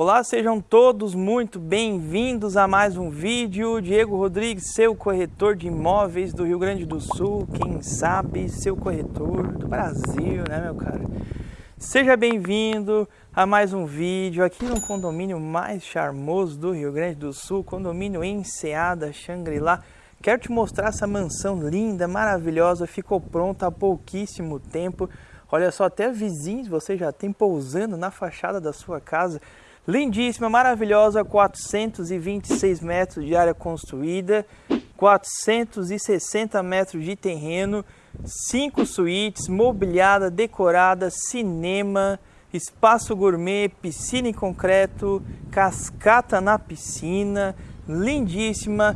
Olá, sejam todos muito bem-vindos a mais um vídeo. Diego Rodrigues, seu corretor de imóveis do Rio Grande do Sul, quem sabe, seu corretor do Brasil, né, meu cara? Seja bem-vindo a mais um vídeo aqui no condomínio mais charmoso do Rio Grande do Sul, condomínio Enseada Xangri-Lá. Quero te mostrar essa mansão linda, maravilhosa, ficou pronta há pouquíssimo tempo. Olha só, até vizinhos você já tem pousando na fachada da sua casa. Lindíssima, maravilhosa, 426 metros de área construída, 460 metros de terreno, 5 suítes, mobiliada, decorada, cinema, espaço gourmet, piscina em concreto, cascata na piscina, lindíssima,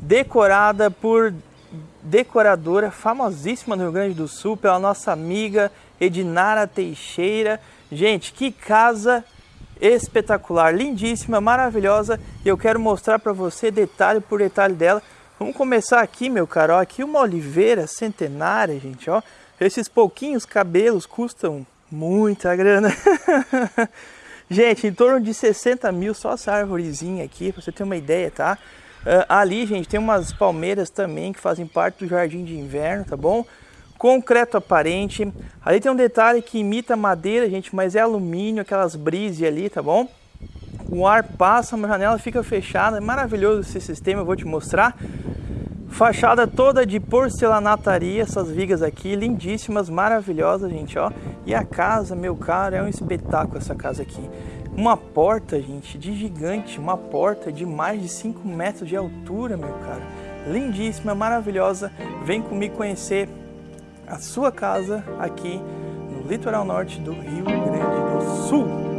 decorada por decoradora famosíssima no Rio Grande do Sul, pela nossa amiga Edinara Teixeira. Gente, que casa espetacular, lindíssima, maravilhosa. E eu quero mostrar para você detalhe por detalhe dela. Vamos começar aqui, meu caro. Aqui uma oliveira centenária, gente. Ó. Esses pouquinhos cabelos custam muita grana. gente, em torno de 60 mil só essa árvorezinha aqui, para você ter uma ideia, tá? Uh, ali, gente, tem umas palmeiras também que fazem parte do jardim de inverno, tá bom? Concreto aparente. Ali tem um detalhe que imita madeira, gente, mas é alumínio, aquelas brise ali, tá bom? O ar passa, a janela fica fechada, é maravilhoso esse sistema, eu vou te mostrar. Fachada toda de porcelanataria, essas vigas aqui, lindíssimas, maravilhosas, gente, ó. E a casa, meu caro, é um espetáculo essa casa aqui. Uma porta, gente, de gigante, uma porta de mais de 5 metros de altura, meu caro. Lindíssima, maravilhosa. Vem comigo conhecer a sua casa aqui no litoral norte do Rio Grande do Sul.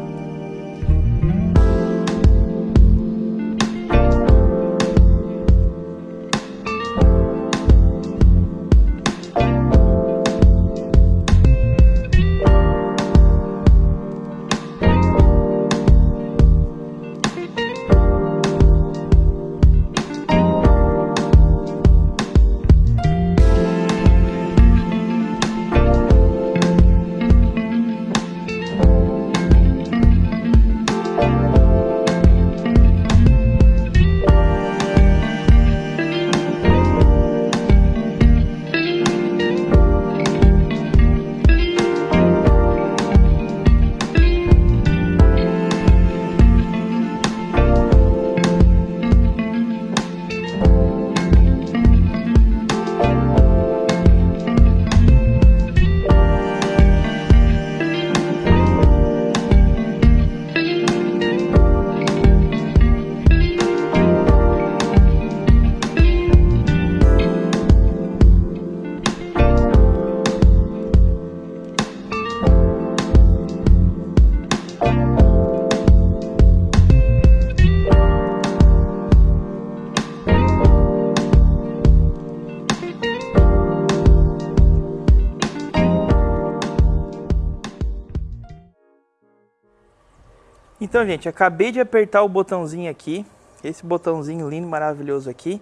Então, gente, acabei de apertar o botãozinho aqui, esse botãozinho lindo, maravilhoso aqui,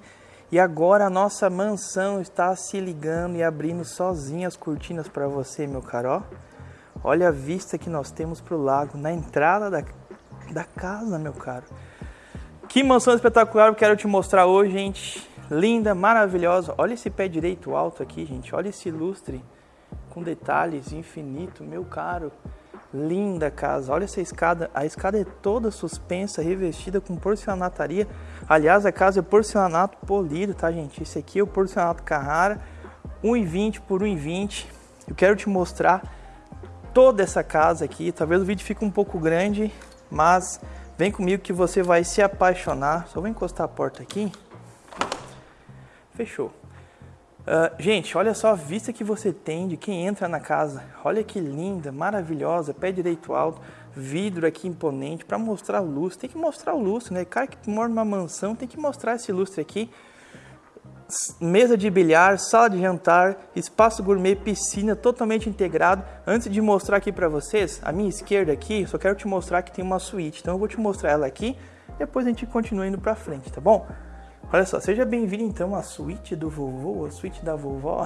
e agora a nossa mansão está se ligando e abrindo sozinha as cortinas para você, meu caro. Olha a vista que nós temos para o lago, na entrada da, da casa, meu caro. Que mansão espetacular eu quero te mostrar hoje, gente. Linda, maravilhosa. Olha esse pé direito alto aqui, gente. Olha esse lustre com detalhes infinito, meu caro. Linda casa, olha essa escada, a escada é toda suspensa, revestida com porcelanataria. Aliás, a casa é porcelanato polido, tá gente? Esse aqui é o porcelanato Carrara, 1,20 por 1,20. Eu quero te mostrar toda essa casa aqui. Talvez o vídeo fique um pouco grande, mas vem comigo que você vai se apaixonar. Só vou encostar a porta aqui. Fechou. Uh, gente, olha só a vista que você tem de quem entra na casa. Olha que linda, maravilhosa, pé direito alto, vidro aqui imponente para mostrar o lustre. Tem que mostrar o lustre, né? Cara que mora numa mansão tem que mostrar esse lustre aqui. Mesa de bilhar, sala de jantar, espaço gourmet, piscina totalmente integrado. Antes de mostrar aqui para vocês, a minha esquerda aqui, só quero te mostrar que tem uma suíte. Então eu vou te mostrar ela aqui, depois a gente continua indo para frente, tá bom? Olha só, seja bem-vindo então à suíte do vovô, a suíte da vovó.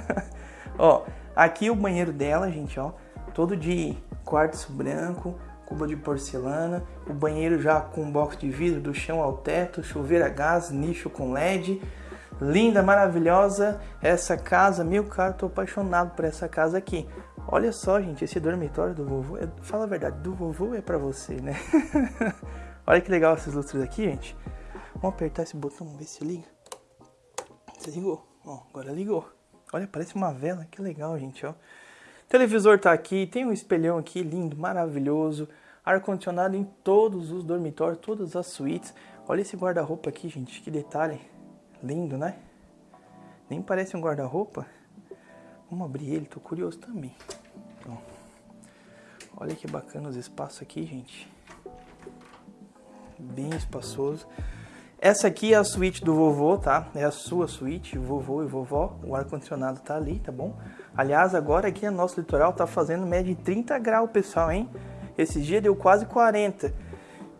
ó, aqui o banheiro dela, gente, ó, todo de quartzo branco, cuba de porcelana, o banheiro já com box de vidro do chão ao teto, chuveiro a gás, nicho com LED. Linda, maravilhosa essa casa, meu caro, tô apaixonado por essa casa aqui. Olha só, gente, esse dormitório do vovô, é, fala a verdade, do vovô é para você, né? Olha que legal esses lustres aqui, gente. Vamos apertar esse botão, vamos ver se liga. Você ligou, ó, agora ligou. Olha, parece uma vela, que legal, gente, ó. Televisor tá aqui, tem um espelhão aqui, lindo, maravilhoso. Ar-condicionado em todos os dormitórios, todas as suítes. Olha esse guarda-roupa aqui, gente, que detalhe. Lindo, né? Nem parece um guarda-roupa. Vamos abrir ele, tô curioso também. Olha que bacana os espaços aqui, gente. Bem espaçoso. Essa aqui é a suíte do vovô, tá? É a sua suíte, vovô e vovó. O ar-condicionado tá ali, tá bom? Aliás, agora aqui no nosso litoral tá fazendo média de 30 graus, pessoal, hein? Esse dia deu quase 40.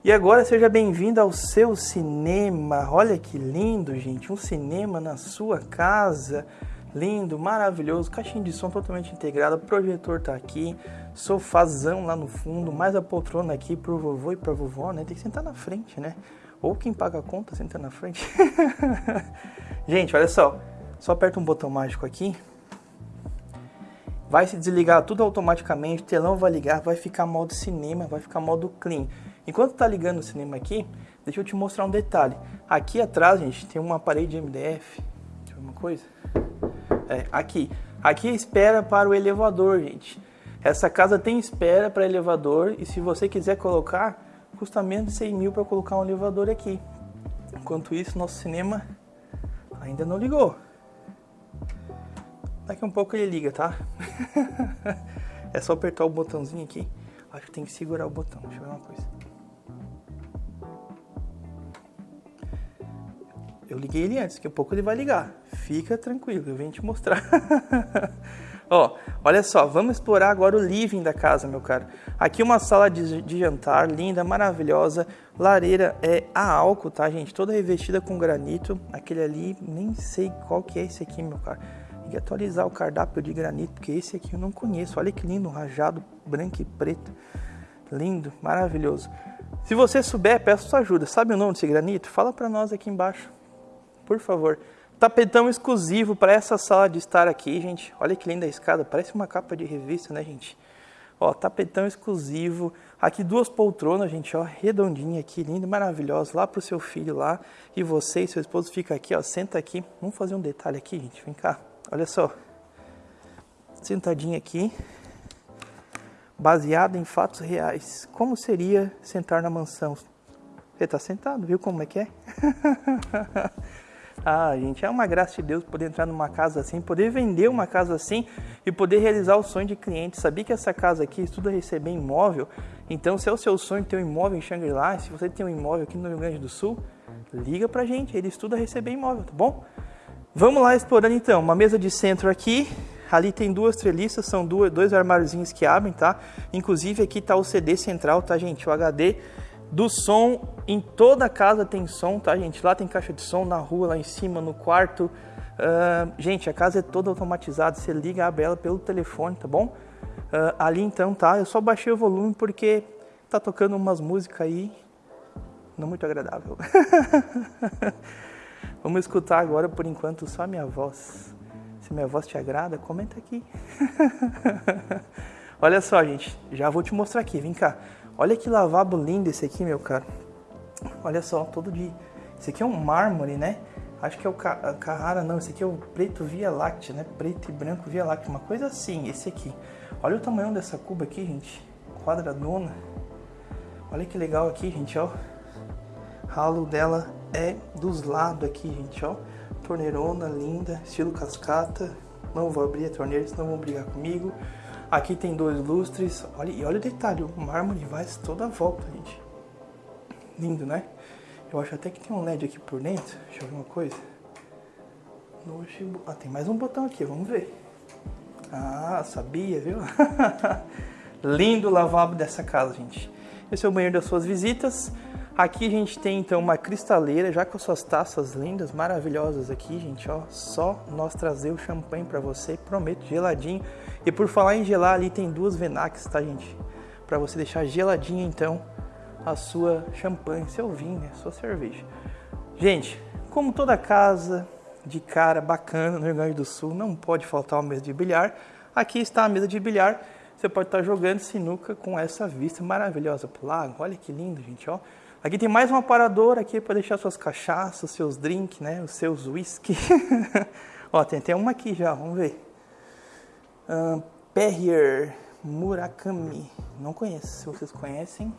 E agora seja bem-vindo ao seu cinema. Olha que lindo, gente. Um cinema na sua casa. Lindo, maravilhoso. Caixinha de som totalmente integrada. Projetor tá aqui. Sofazão lá no fundo. Mais a poltrona aqui pro vovô e pra vovó, né? Tem que sentar na frente, né? Ou quem paga a conta senta na frente. Gente, olha só. Só aperta um botão mágico aqui. Vai se desligar tudo automaticamente. O telão vai ligar. Vai ficar modo cinema. Vai ficar modo clean. Enquanto tá ligando o cinema aqui, deixa eu te mostrar um detalhe. Aqui atrás, gente, tem uma parede MDF. Deixa eu ver uma coisa. É, aqui. Aqui é espera para o elevador, gente. Essa casa tem espera para elevador e se você quiser colocar, custa menos de 100 mil para colocar um elevador aqui. Enquanto isso, nosso cinema ainda não ligou. Daqui um pouco ele liga, tá? é só apertar o botãozinho aqui. Acho que tem que segurar o botão. Deixa eu ver uma coisa. Eu liguei ele antes, daqui a pouco ele vai ligar. Fica tranquilo, eu venho te mostrar. Ó, olha só, vamos explorar agora o living da casa, meu caro. Aqui uma sala de, de, jantar linda, maravilhosa. Lareira é a álcool, tá, gente? Toda revestida com granito. Aquele ali, nem sei qual que é esse aqui, meu caro. Tem que atualizar o cardápio de granito, porque esse aqui eu não conheço. Olha que lindo, rajado branco e preto. Lindo, maravilhoso. Se você souber, peço sua ajuda. Sabe o nome desse granito? Fala para nós aqui embaixo, por favor. Tapetão exclusivo para essa sala de estar aqui, gente. Olha que linda a escada, parece uma capa de revista, né, gente? Ó, tapetão exclusivo. Aqui duas poltronas, gente, ó, redondinha aqui, linda, maravilhosa. Lá pro seu filho lá. E você e seu esposo fica aqui, ó, senta aqui. Vamos fazer um detalhe aqui, gente. Vem cá. Olha só. Sentadinha aqui. Baseado em fatos reais. Como seria sentar na mansão? Você tá sentado, viu como é que é? Ah, gente, é uma graça de Deus poder entrar numa casa assim, poder vender uma casa assim e poder realizar o sonho de cliente. Sabia que essa casa aqui estuda receber imóvel? Então, se é o seu sonho ter um imóvel em Xangri-Lá, se você tem um imóvel aqui no Rio Grande do Sul, liga pra gente, ele estuda receber imóvel, tá bom? Vamos lá explorando então, uma mesa de centro aqui, ali tem duas treliças, são duas, dois armáriozinhos que abrem, tá? Inclusive aqui tá o CD central, tá gente? O HD do som. Em toda a casa tem som, tá, gente? Lá tem caixa de som, na rua, lá em cima, no quarto. Uh, gente, a casa é toda automatizada. Você liga, abre ela pelo telefone, tá bom? Uh, ali então, tá? Eu só baixei o volume porque tá tocando umas músicas aí não muito agradável. Vamos escutar agora, por enquanto, só a minha voz. Se minha voz te agrada, comenta aqui. Olha só, gente, já vou te mostrar aqui, vem cá. Olha que lavabo lindo esse aqui, meu cara. Olha só, todo de... Esse aqui é um mármore, né? Acho que é o Carrara, não. Esse aqui é o preto Via Láctea, né? Preto e branco Via Láctea. Uma coisa assim, esse aqui. Olha o tamanho dessa cuba aqui, gente. Quadradona. Olha que legal aqui, gente, ó. Ralo dela é dos lados aqui, gente, ó. Torneirona linda, estilo cascata. Não vou abrir a torneira, senão vão brigar comigo. Aqui tem dois lustres. Olha, e olha o detalhe, o mármore vai toda a volta, gente. Lindo, né? Eu acho até que tem um LED aqui por dentro. Deixa eu ver uma coisa. Ah, tem mais um botão aqui, vamos ver. Ah, sabia, viu? Lindo lavabo dessa casa, gente. Esse é o banheiro das suas visitas. Aqui a gente tem então uma cristaleira, já com suas taças lindas, maravilhosas aqui, gente, ó. Só nós trazer o champanhe para você, prometo, geladinho. E por falar em gelar, ali tem duas Venax, tá, gente? para você deixar geladinha então a sua champanhe, seu vinho, né? sua cerveja. Gente, como toda casa de cara bacana no Rio Grande do Sul, não pode faltar uma mesa de bilhar. Aqui está a mesa de bilhar. Você pode estar jogando sinuca com essa vista maravilhosa para o lago. Olha que lindo, gente, ó. Aqui tem mais um aparador aqui para deixar suas cachaças, seus drinks, né, os seus whisky. ó, tem até uma aqui já, vamos ver. Uh, Perrier Murakami. Não conheço, se vocês conhecem.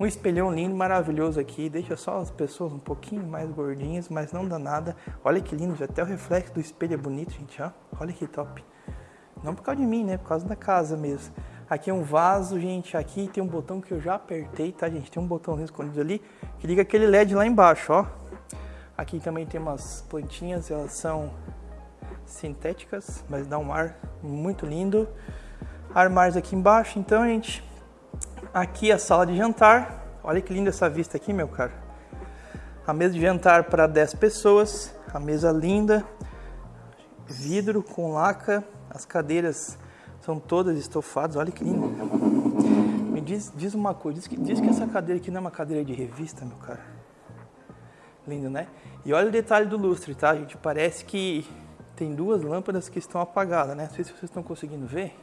Um espelhão lindo, maravilhoso aqui. Deixa só as pessoas um pouquinho mais gordinhas, mas não dá nada. Olha que lindo, até o reflexo do espelho é bonito, gente. Ó. Olha que top. Não por causa de mim, né? Por causa da casa mesmo. Aqui é um vaso, gente. Aqui tem um botão que eu já apertei, tá, gente? Tem um botãozinho escondido ali que liga aquele LED lá embaixo, ó. Aqui também tem umas plantinhas, elas são sintéticas, mas dá um ar muito lindo. Armários aqui embaixo, então, gente, Aqui a sala de jantar. Olha que linda essa vista aqui, meu caro. A mesa de jantar para 10 pessoas. A mesa linda. Vidro com laca. As cadeiras são todas estofadas. Olha que lindo. Me diz, diz uma coisa. Diz que, diz que essa cadeira aqui não é uma cadeira de revista, meu caro. Lindo, né? E olha o detalhe do lustre, tá, gente? Parece que tem duas lâmpadas que estão apagadas, né? Não sei se vocês estão conseguindo ver.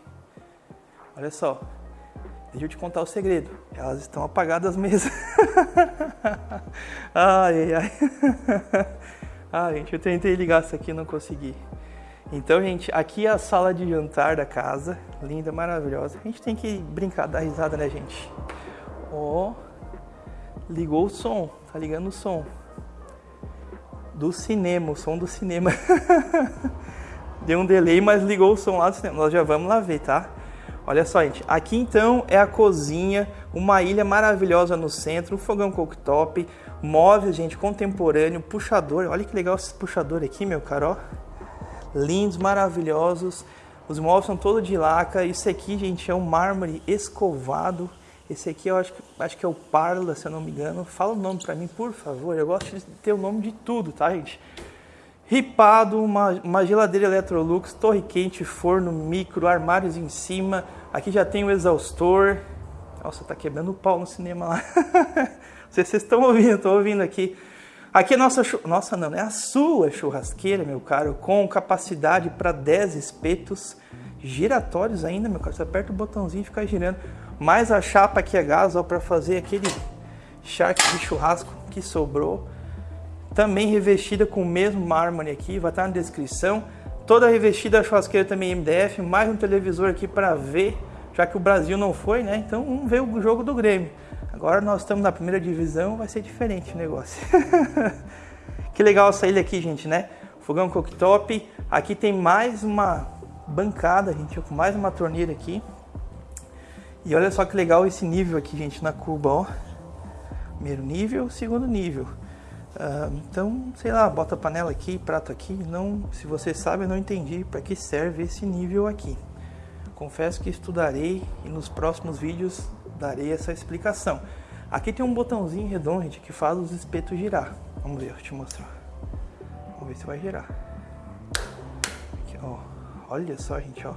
Olha só, Deixa eu te contar o segredo. Elas estão apagadas mesmo. ai, ai. ah, gente, eu tentei ligar isso aqui e não consegui. Então, gente, aqui é a sala de jantar da casa. Linda, maravilhosa. A gente tem que brincar, dar risada, né, gente? Ó, oh, ligou o som. Tá ligando o som. Do cinema, o som do cinema. Deu um delay, mas ligou o som lá do cinema. Nós já vamos lá ver, tá? Olha só, gente. Aqui então é a cozinha, uma ilha maravilhosa no centro, um fogão cooktop, móveis, gente, contemporâneo, puxador. Olha que legal esse puxador aqui, meu caro. Lindos, maravilhosos. Os móveis são todos de laca. Isso aqui, gente, é um mármore escovado. Esse aqui eu acho que, acho que é o Parla, se eu não me engano. Fala o nome para mim, por favor. Eu gosto de ter o nome de tudo, tá, gente? Ripado, uma, uma geladeira Electrolux, torre quente, forno, micro, armários em cima. Aqui já tem o exaustor. Nossa, tá quebrando o pau no cinema lá. Vocês estão ouvindo, estou ouvindo aqui. Aqui é nossa, nossa não, é a sua churrasqueira, meu caro, com capacidade para 10 espetos giratórios ainda, meu caro. Você aperta o botãozinho e fica girando. Mais a chapa aqui é gás, ó, para fazer aquele charque de churrasco que sobrou também revestida com o mesmo mármore aqui, vai estar na descrição. Toda revestida a churrasqueira também MDF, mais um televisor aqui para ver, já que o Brasil não foi, né? Então vamos ver o jogo do Grêmio. Agora nós estamos na primeira divisão, vai ser diferente o negócio. que legal essa ilha aqui, gente, né? Fogão cooktop. Aqui tem mais uma bancada, gente, com mais uma torneira aqui. E olha só que legal esse nível aqui, gente, na cuba, ó. Primeiro nível, segundo nível. Uh, então, sei lá, bota panela aqui, prato aqui. Não, se você sabe, eu não entendi para que serve esse nível aqui. Confesso que estudarei e nos próximos vídeos darei essa explicação. Aqui tem um botãozinho redondo gente, que faz os espetos girar. Vamos ver, eu te mostrar. Vamos ver se vai girar. Aqui, ó. Olha só, gente, ó.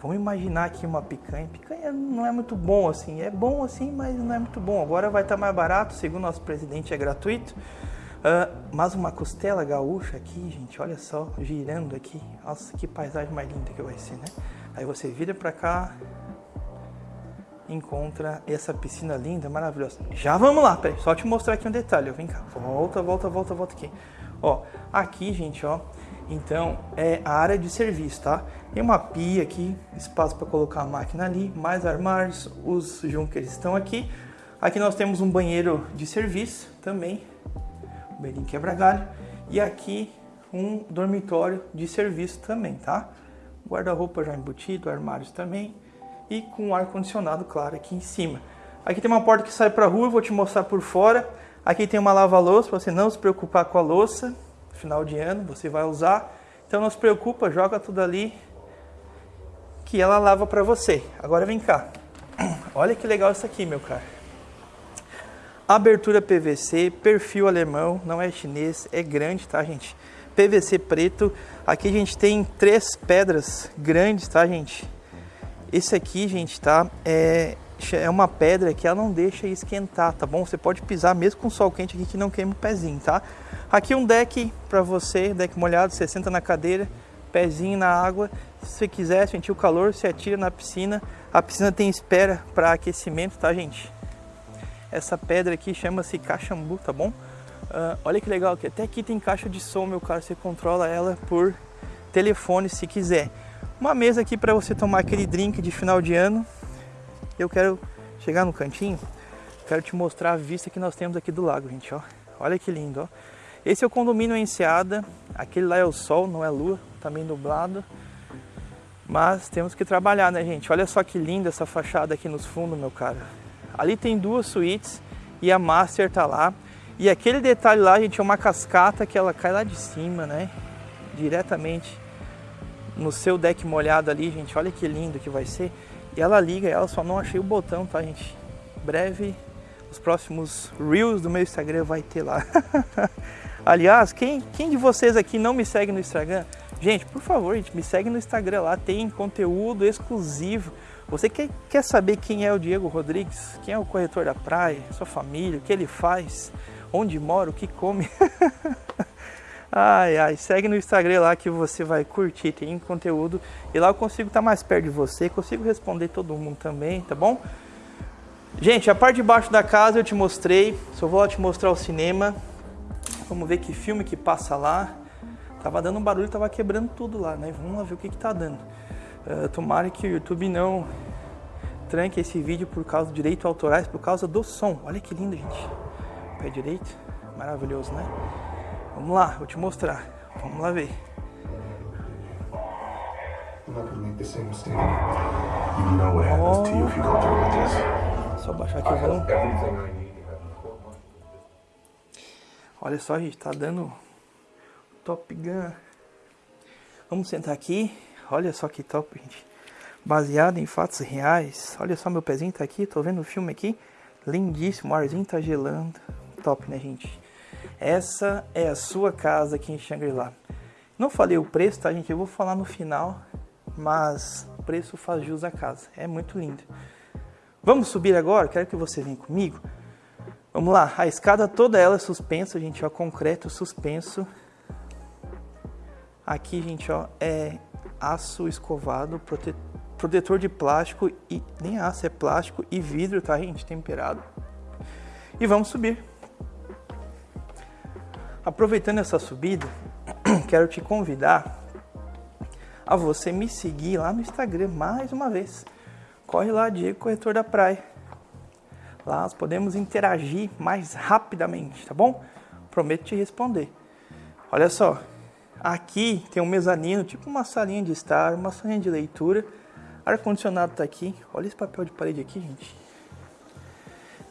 Vamos imaginar aqui uma picanha. Picanha não é muito bom assim. É bom assim, mas não é muito bom. Agora vai estar mais barato, segundo nosso presidente, é gratuito. Uh, mas uma costela gaúcha aqui, gente, olha só, girando aqui. Nossa, que paisagem mais linda que vai ser, né? Aí você vira pra cá, encontra essa piscina linda, maravilhosa. Já vamos lá, peraí, só te mostrar aqui um detalhe. Vem cá, volta, volta, volta, volta aqui. Ó, aqui, gente, ó, então é a área de serviço, tá? Tem uma pia aqui, espaço para colocar a máquina ali, mais armários, os junkers estão aqui. Aqui nós temos um banheiro de serviço também, um banheirinho quebra-galho. E aqui um dormitório de serviço também, tá? Guarda-roupa já embutido, armários também. E com ar-condicionado, claro, aqui em cima. Aqui tem uma porta que sai para a rua, vou te mostrar por fora. Aqui tem uma lava-louça, para você não se preocupar com a louça. Final de ano, você vai usar. Então não se preocupa, joga tudo ali que ela lava para você. Agora vem cá. Olha que legal isso aqui, meu cara. Abertura PVC, perfil alemão, não é chinês, é grande, tá, gente? PVC preto. Aqui a gente tem três pedras grandes, tá, gente? Esse aqui, gente, tá? É, é uma pedra que ela não deixa esquentar, tá bom? Você pode pisar mesmo com sol quente aqui que não queima o pezinho, tá? Aqui um deck para você, deck molhado, você senta na cadeira, pezinho na água. Se você quiser sentir o calor, você atira na piscina. A piscina tem espera para aquecimento, tá, gente? Essa pedra aqui chama-se cachambu, tá bom? Uh, olha que legal, que até aqui tem caixa de som, meu caro. Você controla ela por telefone se quiser. Uma mesa aqui para você tomar aquele drink de final de ano. Eu quero chegar no cantinho, quero te mostrar a vista que nós temos aqui do lago, gente, ó. Olha que lindo, ó. Esse é o condomínio Enseada, aquele lá é o sol, não é lua, também tá nublado. Mas temos que trabalhar, né, gente? Olha só que linda essa fachada aqui nos fundos, meu cara. Ali tem duas suítes e a master tá lá. E aquele detalhe lá, gente, é uma cascata que ela cai lá de cima, né? Diretamente no seu deck molhado ali, gente. Olha que lindo que vai ser. E ela liga, ela só não achei o botão, tá, gente? Breve, os próximos Reels do meu Instagram vai ter lá. Aliás, quem, quem de vocês aqui não me segue no Instagram? Gente, por favor, gente, me segue no Instagram lá, tem conteúdo exclusivo. Você quer, quer saber quem é o Diego Rodrigues? Quem é o corretor da praia? Sua família, o que ele faz? Onde mora? O que come? Ai, ai, segue no Instagram lá que você vai curtir, tem conteúdo. E lá eu consigo estar mais perto de você, consigo responder todo mundo também, tá bom? Gente, a parte de baixo da casa eu te mostrei, só vou te mostrar o cinema. Vamos ver que filme que passa lá. Tava dando um barulho, tava quebrando tudo lá, né? Vamos lá ver o que que tá dando. Uh, tomara que o YouTube não tranque esse vídeo por causa de direitos autorais, por causa do som. Olha que lindo, gente. Pé direito, maravilhoso, né? Vamos lá, vou te mostrar. Vamos lá ver. Oh. Só baixar aqui o volume. Olha só, gente, tá dando Top Gun. Vamos sentar aqui. Olha só que top, gente. Baseado em fatos reais. Olha só, meu pezinho tá aqui. Tô vendo o filme aqui. Lindíssimo. O arzinho tá gelando. Top, né, gente? Essa é a sua casa aqui em Shangri-La. Não falei o preço, tá, gente? Eu vou falar no final, mas o preço faz jus à casa. É muito lindo. Vamos subir agora? Quero que você venha comigo. Vamos lá. A escada toda ela é suspensa, gente, ó, concreto suspenso. Aqui, gente, ó, é aço escovado, prote... protetor de plástico e nem aço, é plástico e vidro, tá, gente, temperado. E vamos subir. Aproveitando essa subida, quero te convidar a você me seguir lá no Instagram mais uma vez. Corre lá, Diego Corretor da Praia. Lá nós podemos interagir mais rapidamente, tá bom? Prometo te responder. Olha só, aqui tem um mezanino, tipo uma salinha de estar, uma salinha de leitura. Ar-condicionado tá aqui. Olha esse papel de parede aqui, gente.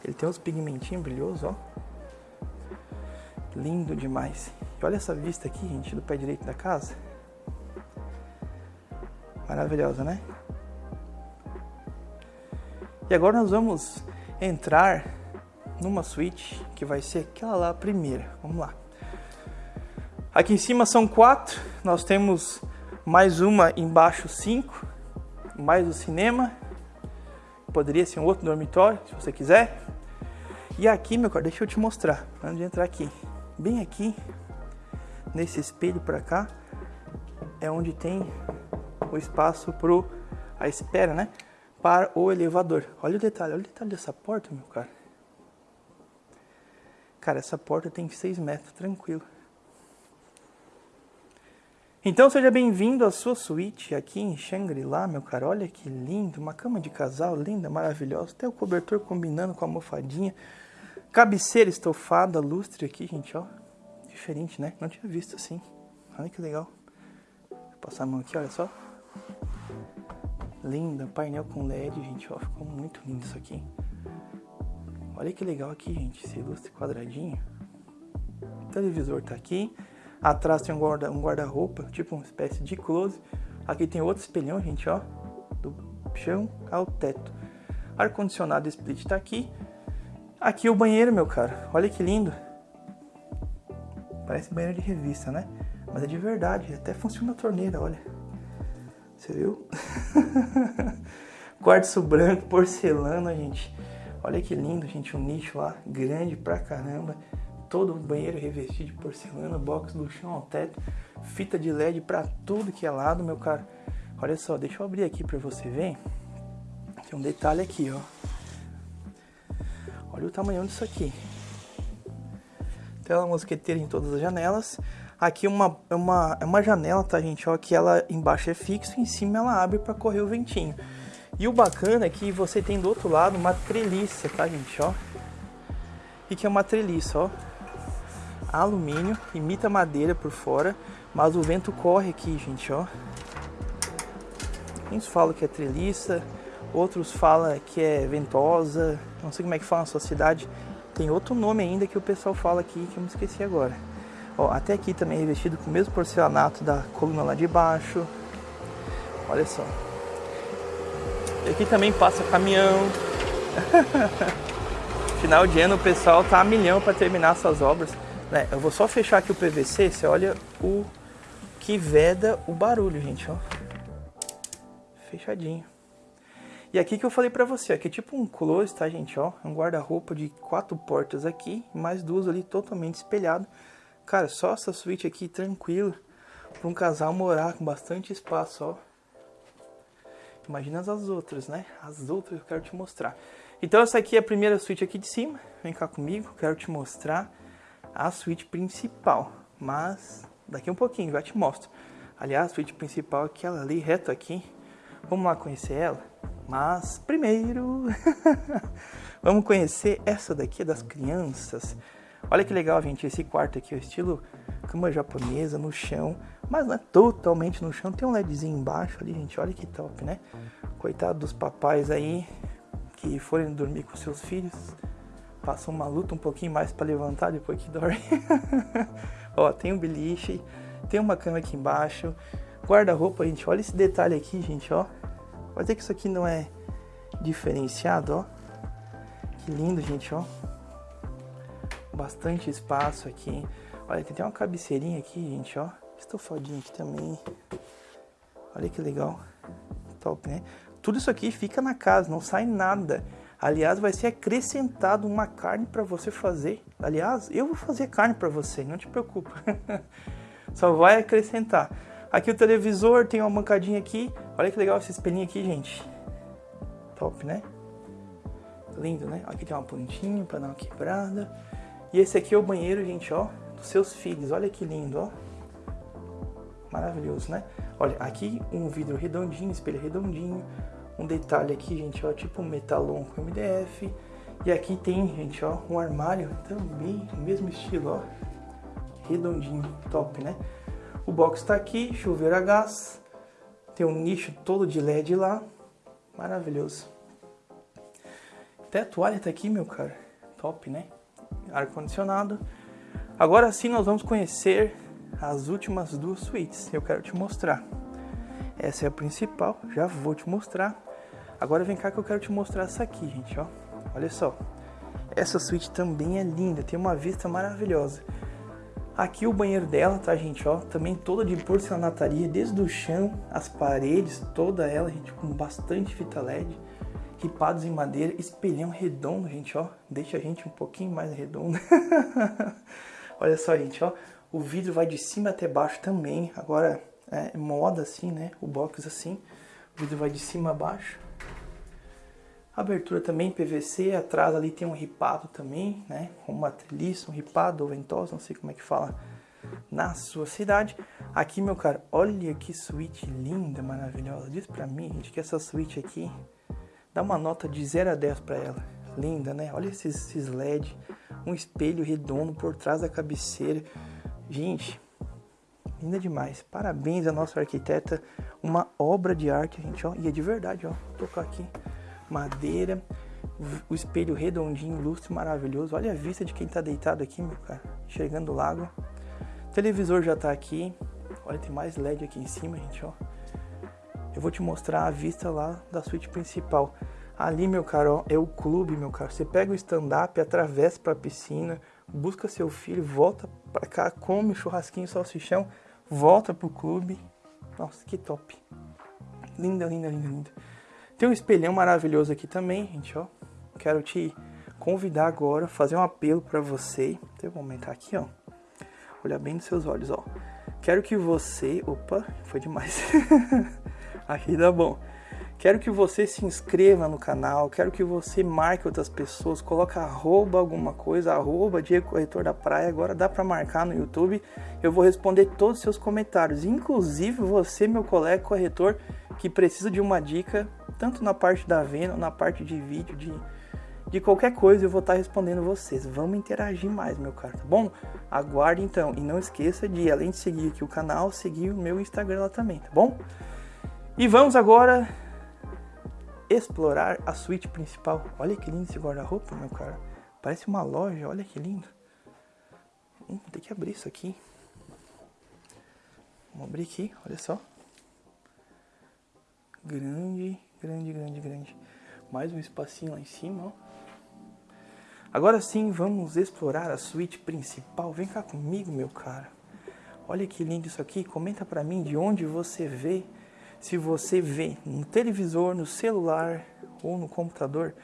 Ele tem uns pigmentinhos brilhosos, ó. Lindo demais. E olha essa vista aqui, gente, do pé direito da casa. Maravilhosa, né? E agora nós vamos entrar numa suíte que vai ser aquela lá a primeira. Vamos lá. Aqui em cima são quatro. Nós temos mais uma embaixo cinco. Mais o cinema. Poderia ser um outro dormitório, se você quiser. E aqui, meu caro, deixa eu te mostrar. Antes de entrar aqui bem aqui, nesse espelho para cá, é onde tem o espaço pro a espera, né? Para o elevador. Olha o detalhe, olha o detalhe dessa porta, meu cara. Cara, essa porta tem 6 metros, tranquilo. Então seja bem-vindo à sua suíte aqui em Shangri-La, meu cara. Olha que lindo, uma cama de casal linda, maravilhosa. Até o cobertor combinando com a almofadinha. Cabeceira estofada, lustre aqui, gente, ó. Diferente, né? Não tinha visto assim. Olha que legal. Vou passar a mão aqui, olha só. Linda, painel com LED, gente, ó. Ficou muito lindo isso aqui. Olha que legal aqui, gente, esse lustre quadradinho. O televisor tá aqui. Atrás tem um guarda-roupa, um guarda tipo uma espécie de close. Aqui tem outro espelhão, gente, ó. Do chão ao teto. Ar-condicionado split tá aqui. Aqui o banheiro, meu cara. Olha que lindo. Parece banheiro de revista, né? Mas é de verdade. Até funciona a torneira, olha. Você viu? Quartzo branco, porcelana, gente. Olha que lindo, gente, um nicho lá, grande pra caramba. Todo o banheiro revestido de porcelana, box do chão ao teto, fita de LED pra tudo que é lado, meu caro. Olha só, deixa eu abrir aqui pra você ver. Tem um detalhe aqui, ó. Olha o tamanho disso aqui. Tela mosqueteira em todas as janelas. Aqui uma, é uma, é uma janela, tá, gente? Ó, que ela embaixo é fixo, em cima ela abre para correr o ventinho. E o bacana é que você tem do outro lado uma treliça, tá, gente? Ó. E que é uma treliça, ó. Alumínio, imita madeira por fora, mas o vento corre aqui, gente, ó. Uns falam que é treliça, outros falam que é ventosa, não sei como é que fala na sua cidade. Tem outro nome ainda que o pessoal fala aqui que eu me esqueci agora. Ó, até aqui também é revestido com o mesmo porcelanato da coluna lá de baixo. Olha só. E aqui também passa caminhão. Final de ano o pessoal tá a milhão para terminar suas obras. Né? Eu vou só fechar aqui o PVC, você olha o que veda o barulho, gente, ó. Fechadinho. E aqui que eu falei pra você, aqui é tipo um close, tá, gente, ó. Um guarda-roupa de quatro portas aqui, mais duas ali totalmente espelhado. Cara, só essa suíte aqui tranquilo, para um casal morar com bastante espaço, ó. Imagina as outras, né? As outras eu quero te mostrar. Então essa aqui é a primeira suíte aqui de cima. Vem cá comigo, quero te mostrar a suíte principal. Mas daqui um pouquinho, já te mostro. Aliás, a suíte principal é aquela ali, reto aqui. Vamos lá conhecer ela? Mas primeiro, vamos conhecer essa daqui das crianças. Olha que legal, gente, esse quarto aqui, o estilo cama japonesa no chão, mas não é totalmente no chão, tem um LEDzinho embaixo ali, gente, olha que top, né? Coitado dos papais aí que forem dormir com seus filhos, passam uma luta um pouquinho mais para levantar depois que dorme. ó, tem um beliche, tem uma cama aqui embaixo, guarda-roupa, gente, olha esse detalhe aqui, gente, ó. Pode ver que isso aqui não é diferenciado, ó. Que lindo, gente, ó. Bastante espaço aqui. Olha, tem até uma cabeceirinha aqui, gente, ó. Estofadinho aqui também. Olha que legal. Top, né? Tudo isso aqui fica na casa, não sai nada. Aliás, vai ser acrescentado uma carne para você fazer. Aliás, eu vou fazer carne para você, não te preocupa. Só vai acrescentar. Aqui o televisor tem uma bancadinha aqui. Olha que legal esse espelhinho aqui, gente. Top, né? Lindo, né? Aqui tem uma pontinha para dar uma quebrada. E esse aqui é o banheiro, gente, ó, dos seus filhos. Olha que lindo, ó. Maravilhoso, né? Olha, aqui um vidro redondinho, espelho redondinho. Um detalhe aqui, gente, ó, tipo um metalon com MDF. E aqui tem, gente, ó, um armário também, mesmo estilo, ó. Redondinho, top, né? O box tá aqui, chuveiro a gás. Tem um nicho todo de LED lá. Maravilhoso. Até a toalha tá aqui, meu cara. Top, né? ar-condicionado. Agora sim nós vamos conhecer as últimas duas suítes. Eu quero te mostrar. Essa é a principal, já vou te mostrar. Agora vem cá que eu quero te mostrar essa aqui, gente, ó. Olha só. Essa suíte também é linda, tem uma vista maravilhosa. Aqui o banheiro dela, tá, gente, ó, também toda de porcelanataria, desde o chão, as paredes, toda ela, gente, com bastante fita LED ripados em madeira, espelhão redondo, gente, ó. Deixa a gente um pouquinho mais redondo. Olha só, gente, ó. O vidro vai de cima até baixo também. Agora é moda assim, né? O box assim. O vidro vai de cima a baixo. Abertura também PVC. Atrás ali tem um ripado também, né? Uma treliça, um ripado ou ventosa, não sei como é que fala na sua cidade. Aqui, meu cara, olha que suíte linda, maravilhosa. Diz pra mim, gente, que essa suíte aqui Dá uma nota de 0 a 10 para ela. Linda, né? Olha esses, esses LED, um espelho redondo por trás da cabeceira. Gente, linda demais. Parabéns à nossa arquiteta, uma obra de arte, gente, ó. E é de verdade, ó. Vou tocar aqui. Madeira, o espelho redondinho, lustre maravilhoso. Olha a vista de quem tá deitado aqui, meu cara. Enxergando o lago. O televisor já tá aqui. Olha, tem mais LED aqui em cima, gente, ó eu vou te mostrar a vista lá da suíte principal. Ali, meu caro, é o clube, meu caro. Você pega o stand-up, atravessa para a piscina, busca seu filho, volta para cá, come churrasquinho, salsichão, volta pro clube. Nossa, que top. Linda, linda, linda, linda. Tem um espelhão maravilhoso aqui também, gente, ó. Quero te convidar agora, fazer um apelo para você. Então, eu vou aumentar aqui, ó. Olhar bem nos seus olhos, ó. Quero que você. Opa, foi demais. aqui tá bom. Quero que você se inscreva no canal, quero que você marque outras pessoas, coloque arroba alguma coisa, arroba Diego Corretor da Praia, agora dá para marcar no YouTube, eu vou responder todos os seus comentários, inclusive você, meu colega corretor, que precisa de uma dica, tanto na parte da venda, na parte de vídeo, de, de qualquer coisa, eu vou estar respondendo vocês. Vamos interagir mais, meu caro, tá bom? Aguarde então, e não esqueça de, além de seguir aqui o canal, seguir o meu Instagram lá também, tá bom? E vamos agora explorar a suíte principal. Olha que lindo esse guarda-roupa, meu cara. Parece uma loja, olha que lindo. Hum, tem que abrir isso aqui. Vamos abrir aqui, olha só. Grande, grande, grande, grande. Mais um espacinho lá em cima, ó. Agora sim, vamos explorar a suíte principal. Vem cá comigo, meu cara. Olha que lindo isso aqui. Comenta pra mim de onde você vê se você vê no televisor, no celular ou no computador,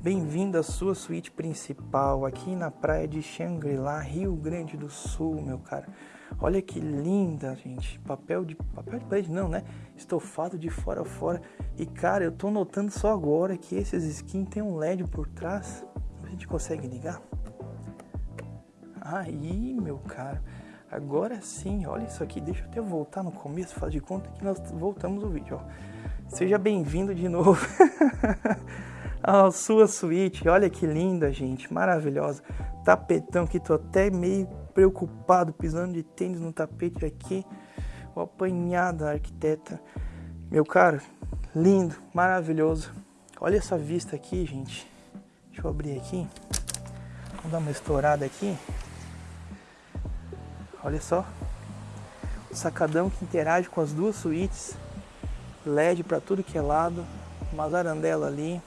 bem-vindo à sua suíte principal aqui na praia de Xangri-Lá, Rio Grande do Sul, meu cara. Olha que linda, gente. Papel de papel de parede não, né? Estofado de fora a fora. E cara, eu tô notando só agora que esses skins tem um LED por trás. A gente consegue ligar? Aí, meu cara. Agora sim, olha isso aqui. Deixa eu até voltar no começo, faz de conta que nós voltamos o vídeo. Ó. Seja bem-vindo de novo à sua suíte. Olha que linda, gente. Maravilhosa. Tapetão que tô até meio preocupado pisando de tênis no tapete aqui. O apanhado arquiteta. Meu caro, lindo, maravilhoso. Olha essa vista aqui, gente. Deixa eu abrir aqui. Vamos dar uma estourada aqui. Olha só. O sacadão que interage com as duas suítes. LED para tudo que é lado. Uma zarandela ali.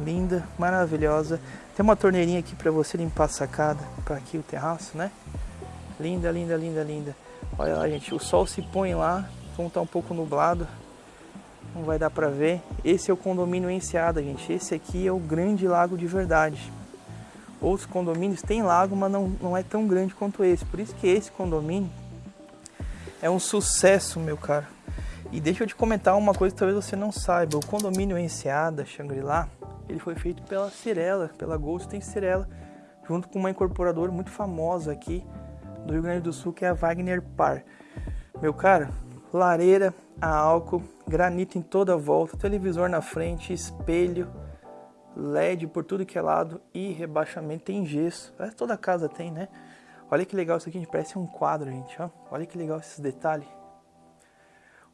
Linda, maravilhosa. Tem uma torneirinha aqui para você limpar a sacada. Para aqui o terraço, né? Linda, linda, linda, linda. Olha lá, gente. O sol se põe lá. Como tá um pouco nublado. Não vai dar para ver. Esse é o condomínio Enseada, gente. Esse aqui é o grande lago de verdade. Outros condomínios têm lago, mas não, não é tão grande quanto esse. Por isso que esse condomínio é um sucesso, meu cara. E deixa eu te comentar uma coisa que talvez você não saiba. O condomínio Enseada, Shangri-La, ele foi feito pela Cirela, pela Golden Cirela, junto com uma incorporadora muito famosa aqui do Rio Grande do Sul, que é a Wagner Par. Meu cara, lareira a álcool, granito em toda volta, televisor na frente, espelho, LED por tudo que é lado e rebaixamento. Tem gesso. É, toda casa tem, né? Olha que legal isso aqui, gente. Parece um quadro, gente. Ó. Olha que legal esses detalhes.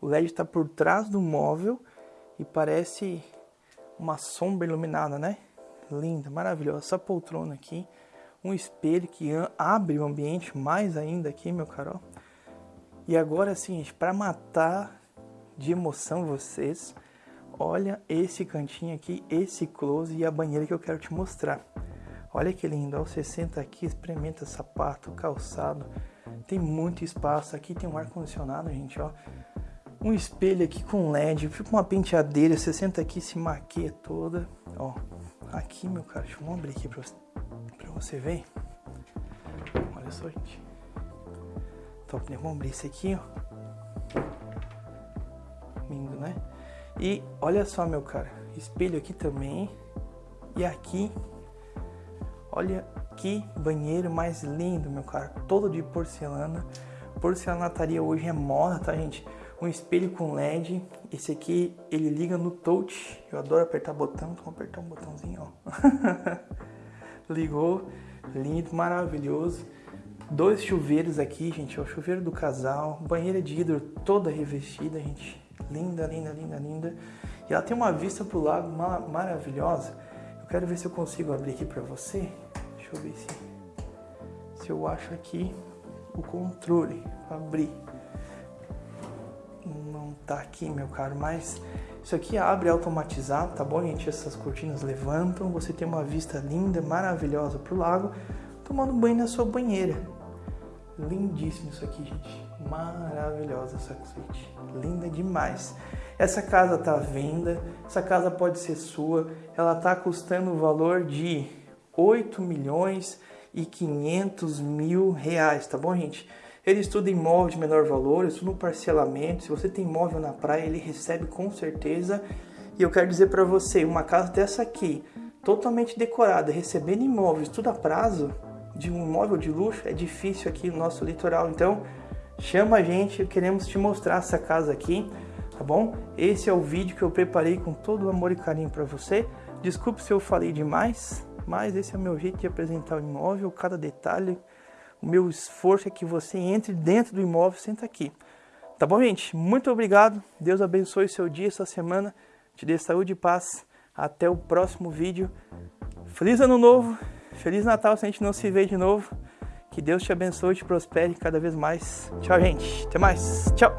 O LED está por trás do móvel e parece uma sombra iluminada, né? Linda, maravilhosa. Essa poltrona aqui. Um espelho que abre o ambiente mais ainda aqui, meu caro. E agora, sim, gente, para matar de emoção vocês, Olha esse cantinho aqui, esse close e a banheira que eu quero te mostrar. Olha que lindo, você senta aqui, experimenta sapato, calçado. Tem muito espaço, aqui tem um ar condicionado, gente, ó. Um espelho aqui com LED, fica uma penteadeira, você senta aqui, se maquia toda. Ó, aqui, meu cara, deixa eu abrir aqui pra você, pra você ver. Olha só, gente. Top, né? Vamos abrir esse aqui, ó. Lindo, né? E olha só, meu cara, espelho aqui também. E aqui, olha que banheiro mais lindo, meu cara, todo de porcelana. Porcelanataria hoje é moda, tá, gente? Um espelho com LED. Esse aqui, ele liga no touch. Eu adoro apertar botão, então vou apertar um botãozinho, ó. Ligou, lindo, maravilhoso. Dois chuveiros aqui, gente, ó, chuveiro do casal, banheira de hidro toda revestida, gente Linda, linda, linda, linda. E ela tem uma vista pro lago maravilhosa. Eu quero ver se eu consigo abrir aqui para você. Deixa eu ver se, se eu acho aqui o controle. Abrir. Não tá aqui, meu caro, mas isso aqui abre automatizado, tá bom, gente? Essas cortinas levantam, você tem uma vista linda, maravilhosa pro lago, tomando banho na sua banheira. Lindíssimo isso aqui, gente. Maravilhosa essa suíte, linda demais. Essa casa está à venda, essa casa pode ser sua, ela está custando o valor de 8 milhões e 500 mil reais, tá bom, gente? Ele estuda imóvel de menor valor, estuda no parcelamento. Se você tem imóvel na praia, ele recebe com certeza. E eu quero dizer para você, uma casa dessa aqui, totalmente decorada, recebendo imóveis tudo a prazo, de um imóvel de luxo, é difícil aqui no nosso litoral. Então, chama a gente, queremos te mostrar essa casa aqui, tá bom? Esse é o vídeo que eu preparei com todo o amor e carinho para você. Desculpe se eu falei demais, mas esse é o meu jeito de apresentar o imóvel, cada detalhe. O meu esforço é que você entre dentro do imóvel, senta aqui. Tá bom, gente? Muito obrigado. Deus abençoe seu dia, sua semana. Te dê saúde e paz. Até o próximo vídeo. Feliz Ano Novo. Feliz Natal se a gente não se vê de novo. Que Deus te abençoe e te prospere cada vez mais. Tchau, gente. Até mais. Tchau.